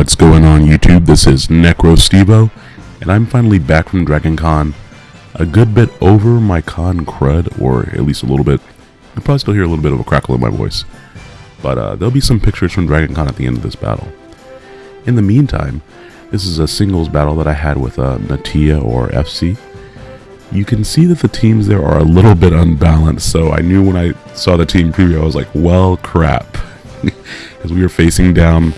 What's going on YouTube? This is NecroStevo, and I'm finally back from Dragon Con. A good bit over my con crud, or at least a little bit. You'll probably still hear a little bit of a crackle in my voice. But uh, there'll be some pictures from Dragon Con at the end of this battle. In the meantime, this is a singles battle that I had with uh, Natia or FC. You can see that the teams there are a little bit unbalanced, so I knew when I saw the team preview, I was like, well, crap. Because we were facing down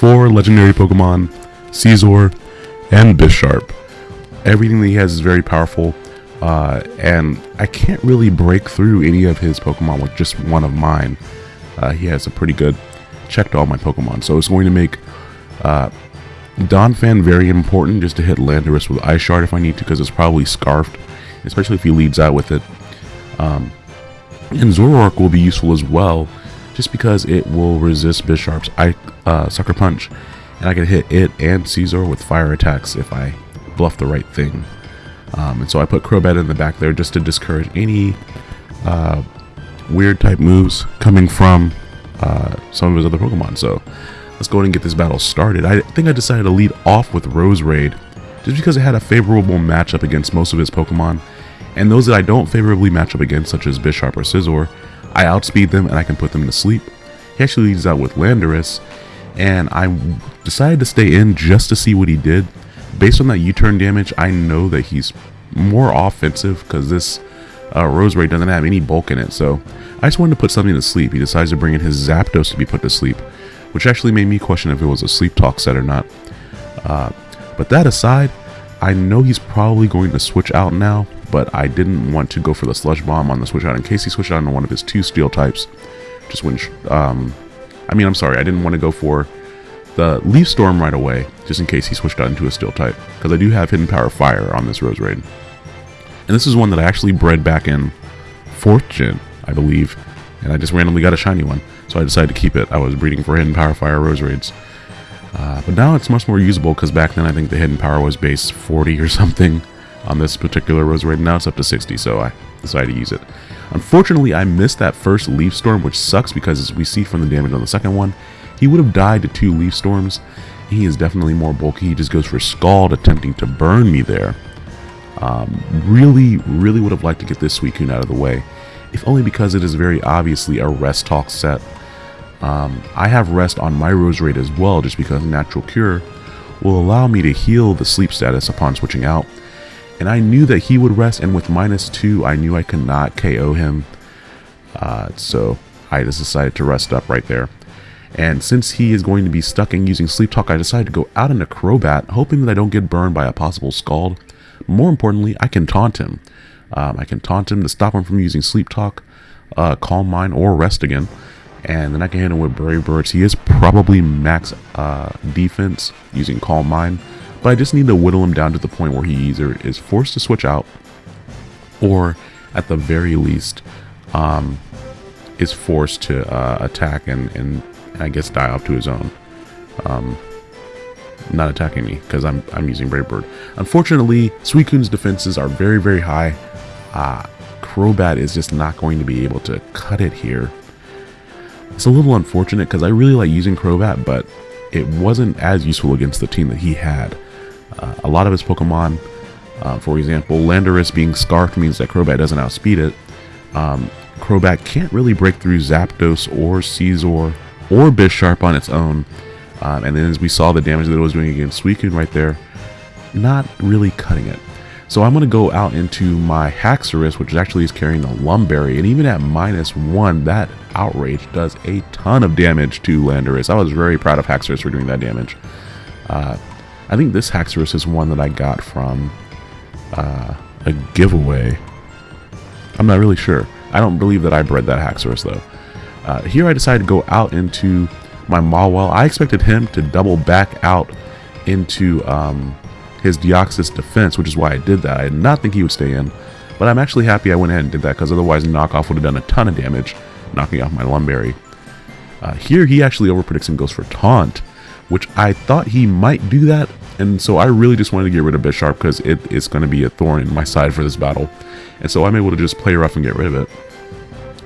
four legendary Pokemon, Scizor, and Bisharp. Everything that he has is very powerful, uh, and I can't really break through any of his Pokemon with just one of mine. Uh, he has a pretty good check to all my Pokemon, so it's going to make uh, Donphan very important just to hit Landorus with Ice Shard if I need to, because it's probably Scarfed, especially if he leads out with it. Um, and Zoroark will be useful as well, just because it will resist Bisharp's uh, Sucker Punch, and I can hit it and Scizor with fire attacks if I bluff the right thing. Um, and so I put Crobat in the back there just to discourage any uh, weird type moves coming from uh, some of his other Pokemon. So let's go ahead and get this battle started. I think I decided to lead off with Roserade just because it had a favorable matchup against most of his Pokemon. And those that I don't favorably match up against, such as Bisharp or Scizor, I outspeed them and I can put them to sleep. He actually leads out with Landorus, and I decided to stay in just to see what he did. Based on that U-turn damage, I know that he's more offensive because this uh, doesn't have any bulk in it. So I just wanted to put something to sleep. He decides to bring in his Zapdos to be put to sleep, which actually made me question if it was a sleep talk set or not. Uh, but that aside, I know he's probably going to switch out now, but I didn't want to go for the Sludge Bomb on the switch out in case he switched out into one of his two steel types. Just when, um, I mean, I'm sorry, I didn't want to go for the Leaf Storm right away, just in case he switched out into a steel type, because I do have Hidden Power Fire on this Roserade. And this is one that I actually bred back in 4th gen, I believe, and I just randomly got a shiny one, so I decided to keep it. I was breeding for Hidden Power Fire Roserades. Uh, but now it's much more usable because back then I think the hidden power was base 40 or something on this particular Roserade. Now it's up to 60, so I decided to use it. Unfortunately, I missed that first Leaf Storm, which sucks because as we see from the damage on the second one, he would have died to two Leaf Storms. He is definitely more bulky. He just goes for Scald, attempting to burn me there. Um, really, really would have liked to get this Suicune out of the way, if only because it is very obviously a Rest Talk set. Um, I have Rest on my Roserade as well, just because Natural Cure will allow me to heal the sleep status upon switching out, and I knew that he would rest, and with minus two, I knew I could not KO him. Uh, so I just decided to rest up right there. And since he is going to be stuck in using Sleep Talk, I decided to go out into Crobat, hoping that I don't get burned by a possible Scald. More importantly, I can taunt him. Um, I can taunt him to stop him from using Sleep Talk, uh, Calm Mind, or Rest again. And then I can hit him with Brave Birds. He is probably max uh, defense using Calm Mind. But I just need to whittle him down to the point where he either is forced to switch out or at the very least um, is forced to uh, attack and, and I guess die off to his own. Um, not attacking me because I'm, I'm using Brave Bird. Unfortunately, Suicune's defenses are very, very high. Uh, Crobat is just not going to be able to cut it here. It's a little unfortunate because I really like using Crobat, but it wasn't as useful against the team that he had. Uh, a lot of his Pokemon, uh, for example, Landorus being Scarfed means that Crobat doesn't outspeed it. Um, Crobat can't really break through Zapdos or Scizor or Bisharp on its own. Um, and then as we saw the damage that it was doing against Suicune right there, not really cutting it. So I'm going to go out into my Haxorus, which actually is carrying the Lum Berry, and even at minus one, that Outrage does a ton of damage to Landorus. I was very proud of Haxorus for doing that damage. Uh, I think this Haxorus is one that I got from uh, a giveaway. I'm not really sure. I don't believe that I bred that Haxorus though. Uh, here I decided to go out into my Mawile. I expected him to double back out into um, his Deoxys defense, which is why I did that. I did not think he would stay in, but I'm actually happy I went ahead and did that because otherwise knockoff would have done a ton of damage, knocking off my Lum Berry. Uh, here he actually overpredicts and goes for Taunt, which I thought he might do that, and so I really just wanted to get rid of Bisharp because it is going to be a thorn in my side for this battle, and so I'm able to just play rough and get rid of it.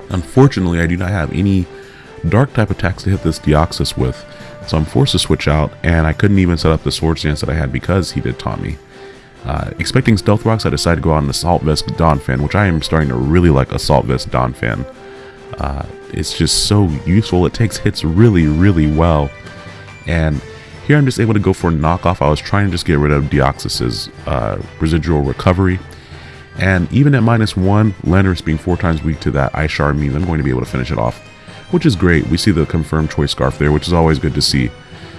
Unfortunately, I do not have any dark type attacks to hit this Deoxys with, so I'm forced to switch out, and I couldn't even set up the Swords Dance that I had because he did taunt me. Uh, expecting Stealth Rocks, I decided to go on Assault Vest Donphan, which I am starting to really like Assault Vest Donphan. Uh, it's just so useful. It takes hits really, really well. And here I'm just able to go for a knockoff. I was trying to just get rid of Deoxys's uh, residual recovery. And even at minus one, Landorus being four times weak to that Ice Shard means I'm going to be able to finish it off which is great. We see the confirmed Choice Scarf there, which is always good to see,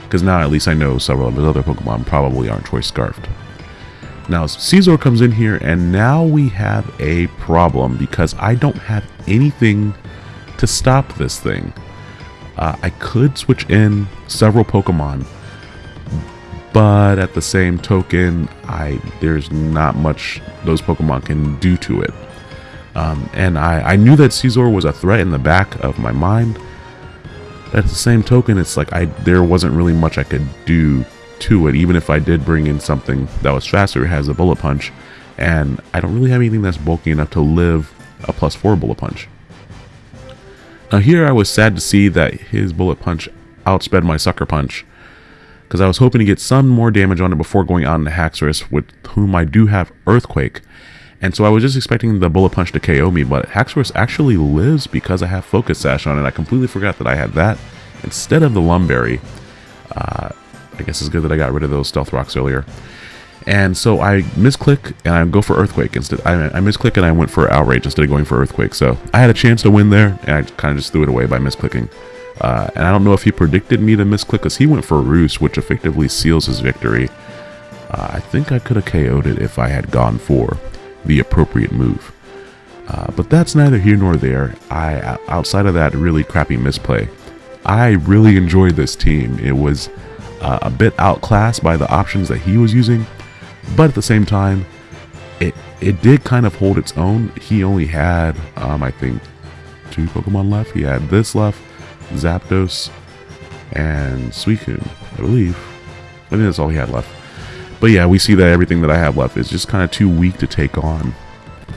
because now at least I know several of his other Pokemon probably aren't Choice Scarfed. Now, Scizor comes in here, and now we have a problem, because I don't have anything to stop this thing. Uh, I could switch in several Pokemon, but at the same token, I there's not much those Pokemon can do to it. Um, and I, I knew that Scizor was a threat in the back of my mind. At the same token, it's like I there wasn't really much I could do to it, even if I did bring in something that was faster, has a bullet punch. And I don't really have anything that's bulky enough to live a plus 4 bullet punch. Now here I was sad to see that his bullet punch outsped my sucker punch because I was hoping to get some more damage on it before going on to Haxorus with whom I do have Earthquake and so I was just expecting the Bullet Punch to KO me, but Haxorus actually lives because I have Focus Sash on it. I completely forgot that I had that instead of the Lum Berry. Uh, I guess it's good that I got rid of those Stealth Rocks earlier. And so I misclick and I go for Earthquake instead. I, I misclick and I went for Outrage instead of going for Earthquake. So I had a chance to win there and I kind of just threw it away by misclicking. Uh, and I don't know if he predicted me to misclick because he went for Roost, which effectively seals his victory. Uh, I think I could have KO'd it if I had gone for the appropriate move. Uh, but that's neither here nor there. I outside of that really crappy misplay, I really enjoyed this team. It was uh, a bit outclassed by the options that he was using, but at the same time, it it did kind of hold its own. He only had, um, I think, two Pokemon left. He had this left, Zapdos, and Suicune, I believe. I think that's all he had left. But yeah, we see that everything that I have left is just kind of too weak to take on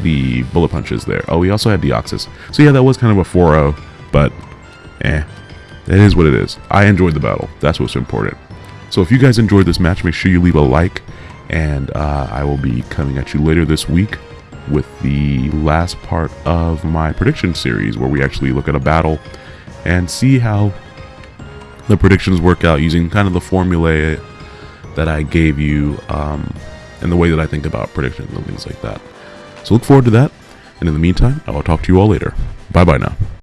the bullet punches there. Oh, we also had Deoxys. So yeah, that was kind of a 4-0, but eh, it is what it is. I enjoyed the battle. That's what's important. So if you guys enjoyed this match, make sure you leave a like, and uh, I will be coming at you later this week with the last part of my prediction series where we actually look at a battle and see how the predictions work out using kind of the formula that I gave you um, and the way that I think about predictions and things like that. So look forward to that. And in the meantime, I will talk to you all later. Bye bye now.